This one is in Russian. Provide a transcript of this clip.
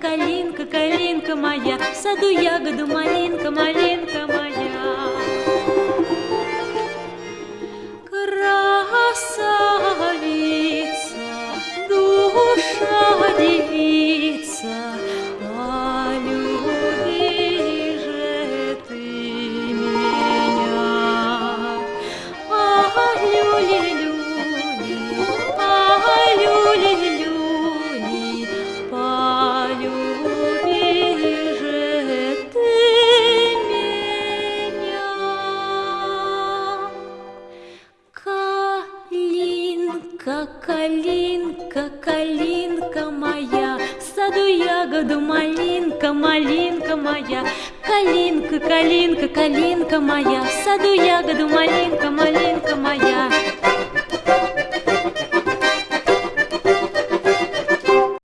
калинка, калинка моя, в саду ягоду малинка, малинка моя. Красавица, душа девица, Калинка, калинка, калинка моя, в саду ягоду малинка, малинка моя. Калинка, калинка, калинка моя, в саду ягоду малинка, малинка.